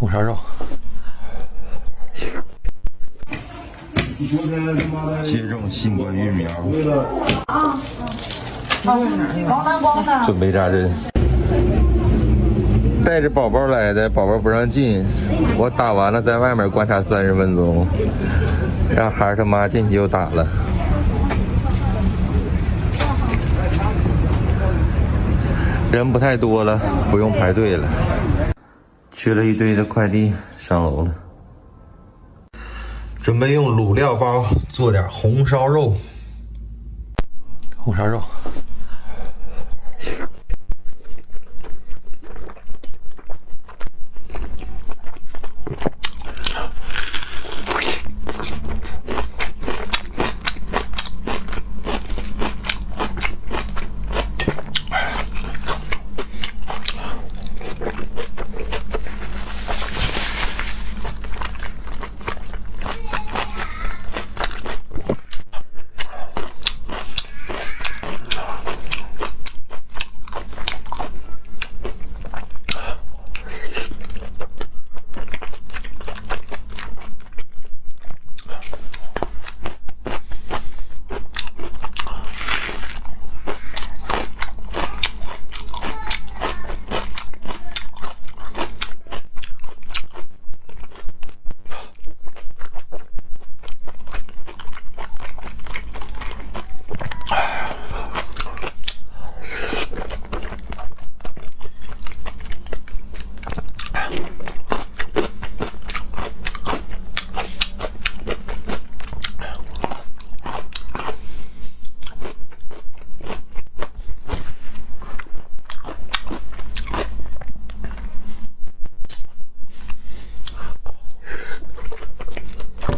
红烧肉。接种新冠疫苗。啊，光南光的。准备扎针。带着宝宝来的，宝宝不让进。我打完了，在外面观察三十分钟，让孩儿他妈进去又打了。人不太多了，不用排队了。取了一堆的快递，上楼了。准备用卤料包做点红烧肉。红烧肉。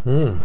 음.